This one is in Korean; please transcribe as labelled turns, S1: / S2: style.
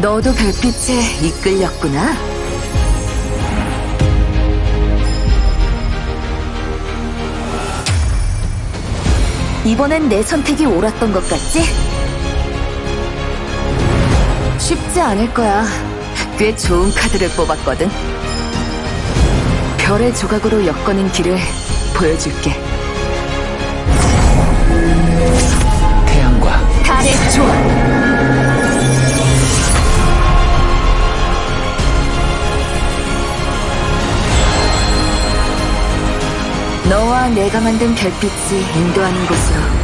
S1: 너도 별빛에 이끌렸구나. 이번엔 내 선택이 옳았던 것 같지? 쉽지 않을 거야. 꽤 좋은 카드를 뽑았거든. 별의 조각으로 엮어낸 길을 보여줄게. 너와 내가 만든 별빛이 인도하는 곳으로